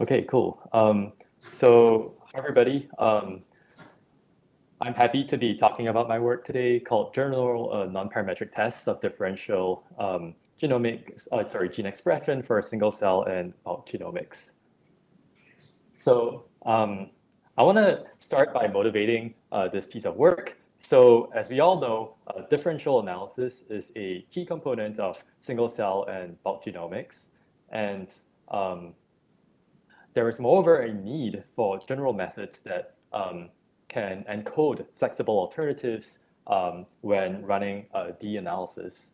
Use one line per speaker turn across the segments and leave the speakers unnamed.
Okay, cool. Um, so, hi everybody. Um, I'm happy to be talking about my work today called General uh, Non-Parametric Tests of Differential um, Genomic, uh, sorry, Gene Expression for Single Cell and Bulk Genomics. So um, I want to start by motivating uh, this piece of work. So as we all know, uh, differential analysis is a key component of single cell and bulk genomics. And um, there is moreover a need for general methods that um, can encode flexible alternatives um, when running a D analysis.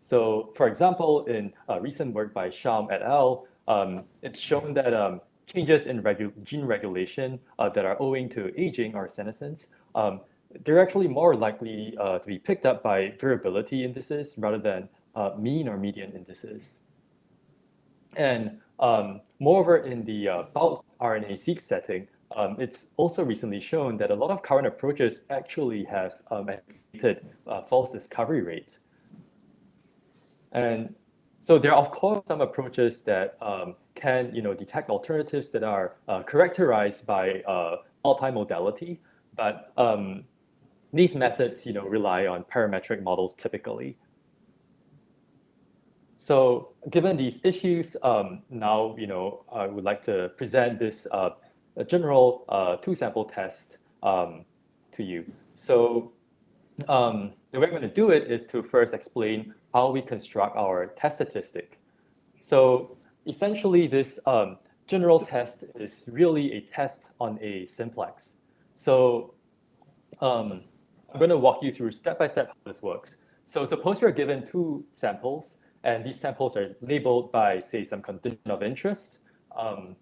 So for example, in a recent work by Schaum et al., um, it's shown that um, changes in regu gene regulation uh, that are owing to aging or senescence, um, they're actually more likely uh, to be picked up by variability indices rather than uh, mean or median indices. And um, moreover, in the uh, bulk RNA-seq setting, um, it's also recently shown that a lot of current approaches actually have um, uh, false discovery rate. And so there are, of course, some approaches that um, can you know, detect alternatives that are uh, characterized by uh, multimodality, but um, these methods you know, rely on parametric models typically. So given these issues, um, now you know, I would like to present this uh, general uh, two-sample test um, to you. So um, the way I'm going to do it is to first explain how we construct our test statistic. So essentially, this um, general test is really a test on a simplex. So um, I'm going to walk you through step by step how this works. So suppose you're given two samples, and these samples are labeled by, say, some condition of interest. Um,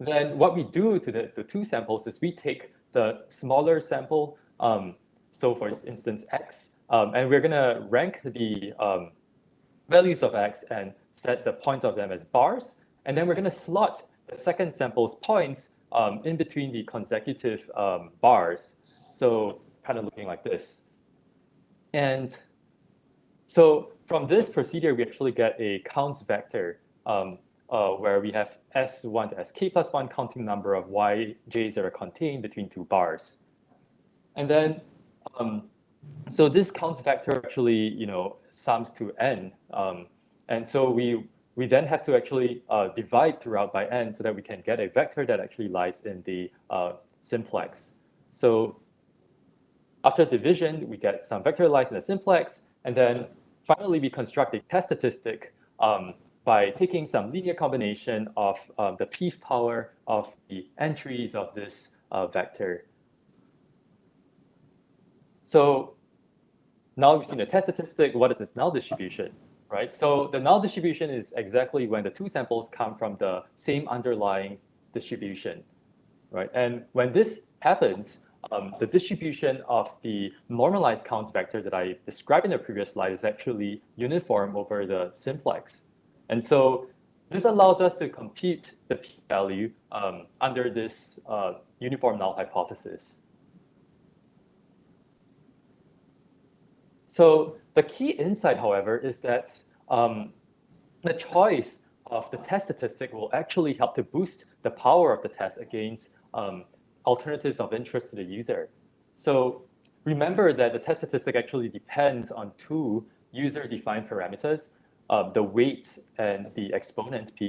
then what we do to the, the two samples is we take the smaller sample, um, so for instance, x, um, and we're going to rank the um, values of x and set the points of them as bars. And then we're going to slot the second sample's points um, in between the consecutive um, bars. So kind of looking like this. And so from this procedure, we actually get a counts vector um, uh, where we have S1 to Sk plus 1 counting number of Yj's that are contained between two bars. And then, um, so this counts vector actually, you know, sums to n. Um, and so we, we then have to actually uh, divide throughout by n so that we can get a vector that actually lies in the uh, simplex. So after division, we get some vector lies in the simplex, and then finally we construct a test statistic um, by taking some linear combination of um, the p power of the entries of this uh, vector. So now we've seen the test statistic. What is this null distribution, right? So the null distribution is exactly when the two samples come from the same underlying distribution, right? And when this happens, um, the distribution of the normalized counts vector that I described in the previous slide is actually uniform over the simplex. And so this allows us to compute the p-value um, under this uh, uniform null hypothesis. So the key insight, however, is that um, the choice of the test statistic will actually help to boost the power of the test against um, alternatives of interest to the user. So remember that the test statistic actually depends on two user-defined parameters, uh, the weight and the exponent p.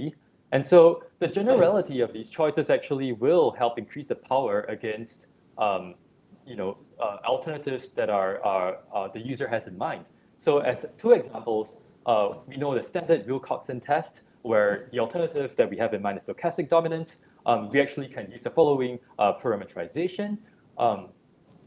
And so the generality of these choices actually will help increase the power against um, you know, uh, alternatives that are, are uh, the user has in mind. So as two examples, uh, we know the standard Wilcoxon test, where the alternative that we have in mind is stochastic dominance. Um, we actually can use the following uh, parameterization. Um,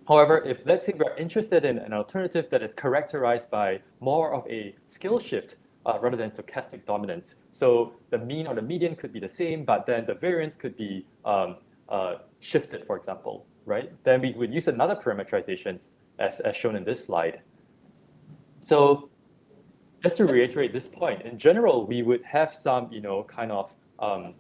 however, if let's say we're interested in an alternative that is characterized by more of a scale shift uh, rather than stochastic dominance. So the mean or the median could be the same, but then the variance could be um, uh, shifted, for example, right? Then we would use another parameterization as, as shown in this slide. So just to reiterate this point, in general, we would have some, you know, kind of um,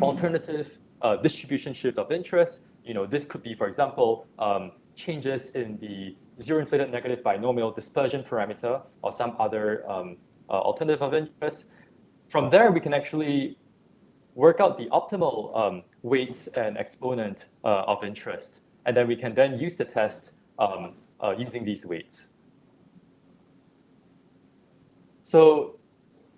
alternative uh, distribution shift of interest. You know, this could be, for example, um, changes in the zero-inflated negative binomial dispersion parameter or some other um, uh, alternative of interest. From there, we can actually work out the optimal um, weights and exponent uh, of interest. And then we can then use the test um, uh, using these weights. So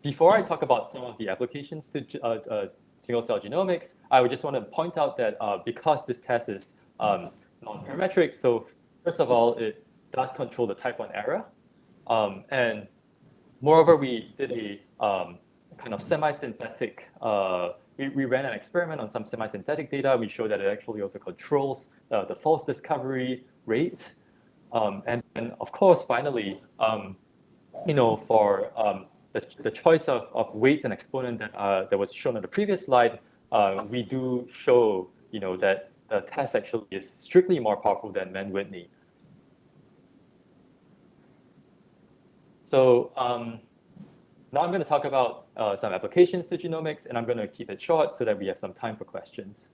before I talk about some of the applications to uh, uh, single cell genomics, I would just want to point out that uh, because this test is um, non-parametric, so first of all, it does control the type 1 error. Um, and moreover, we did a um, kind of semi-synthetic, uh, we, we ran an experiment on some semi-synthetic data. We showed that it actually also controls uh, the false discovery rate. Um, and, and of course, finally, um, you know, for um, the, the choice of, of weights and exponent that, uh, that was shown on the previous slide, uh, we do show, you know, that the test actually is strictly more powerful than Mann-Whitney. So um, now I'm going to talk about uh, some applications to genomics, and I'm going to keep it short so that we have some time for questions.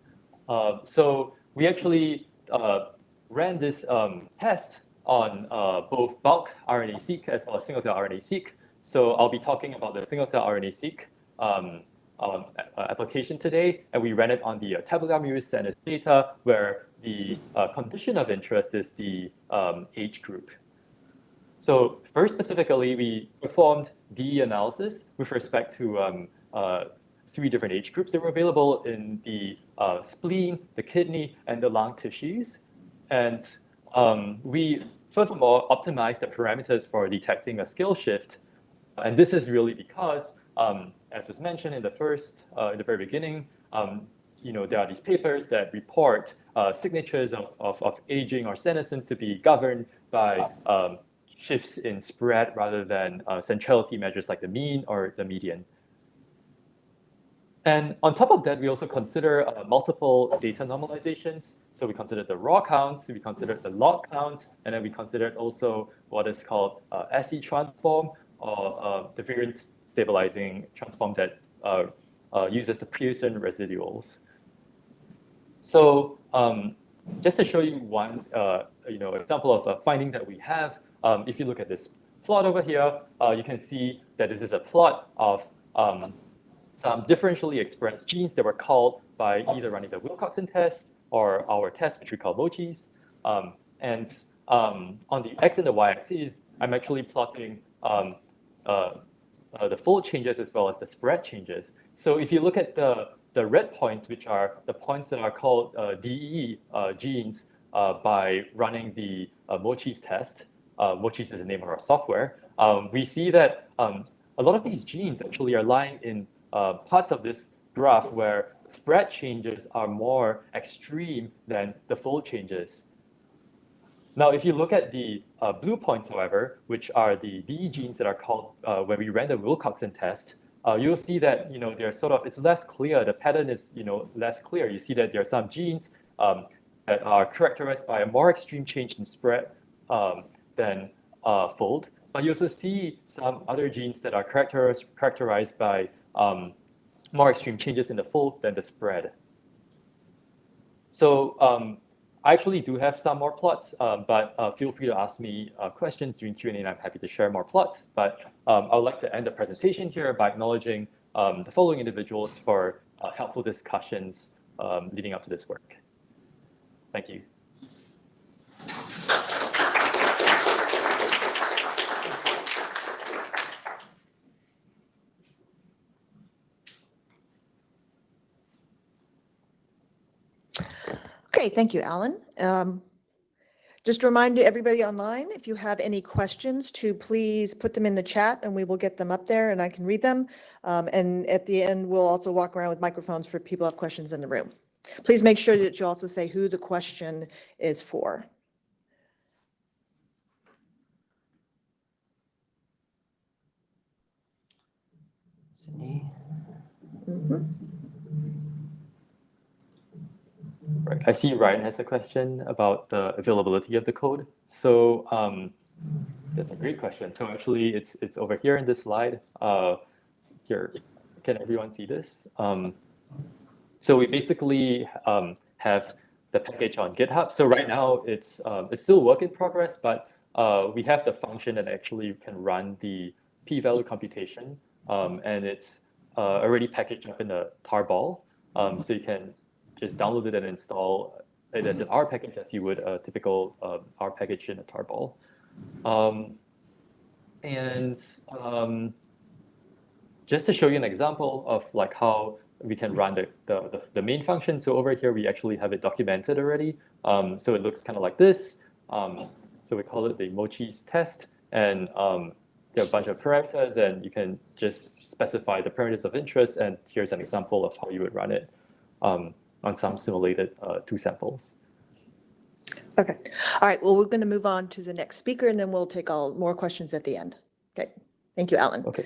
Uh, so we actually uh, ran this um, test on uh, both bulk RNA-seq as well as single-cell RNA-seq. So I'll be talking about the single-cell RNA-seq um, um, application today, and we ran it on the uh, Tabula Muris Senis data where the uh, condition of interest is the um, age group. So very specifically, we performed DE analysis with respect to um, uh, three different age groups that were available in the uh, spleen, the kidney, and the lung tissues. And um, we, all, optimized the parameters for detecting a scale shift. And this is really because, um, as was mentioned in the first, uh, in the very beginning, um, you know, there are these papers that report uh, signatures of, of, of, aging or senescence to be governed by um, shifts in spread rather than uh, centrality measures like the mean or the median. And on top of that, we also consider uh, multiple data normalizations. So we considered the raw counts, we considered the log counts, and then we considered also what is called uh, SCTransform or uh, the variance stabilizing transform that uh, uh, uses the Pearson residuals. So um, just to show you one uh, you know, example of a finding that we have, um, if you look at this plot over here, uh, you can see that this is a plot of um, some differentially expressed genes that were called by either running the Wilcoxon test or our test, which we call MOCHIs. Um, and um, on the x and the y axis, I'm actually plotting um, the fold changes as well as the spread changes. So if you look at the, the red points, which are the points that are called uh, DE uh, genes uh, by running the uh, MOCHIs test, uh, which is the name of our software, um, we see that um, a lot of these genes actually are lying in uh, parts of this graph where spread changes are more extreme than the fold changes. Now, if you look at the uh, blue points, however, which are the DE genes that are called uh, when we ran the Wilcoxon test, uh, you'll see that you know they're sort of it's less clear. The pattern is you know less clear. You see that there are some genes um, that are characterized by a more extreme change in spread um, than uh, fold. But you also see some other genes that are characterized, characterized by um, more extreme changes in the fold than the spread. So um, I actually do have some more plots, uh, but uh, feel free to ask me uh, questions during Q&A and I'm happy to share more plots. But um, I would like to end the presentation here by acknowledging um, the following individuals for uh, helpful discussions um, leading up to this work. Thank you.
Okay, thank you, Alan. Um, just remind everybody online, if you have any questions, to please put them in the chat and we will get them up there and I can read them. Um, and at the end, we'll also walk around with microphones for people who have questions in the room. Please make sure that you also say who the question is for.
Cindy?
Mhm.
Right. I see Ryan has a question about the availability of the code. So um, that's a great question. So actually, it's it's over here in this slide. Uh, here, can everyone see this? Um, so we basically um, have the package on GitHub. So right now, it's um, it's still work in progress, but uh, we have the function that actually can run the p-value computation, um, and it's uh, already packaged up in a tarball. Um, so you can just download it and install it as an R package as you would a typical uh, R package in a tarball. Um, and um, just to show you an example of like how we can run the, the, the, main function. So over here, we actually have it documented already. Um, so it looks kind of like this. Um, so we call it the mochi's test. And um, there are a bunch of parameters and you can just specify the parameters of interest. And here's an example of how you would run it um, on some simulated uh, two samples.
Okay. All right. Well, we're going to move on to the next speaker and then we'll take all more questions at the end. Okay. Thank you, Alan.
Okay.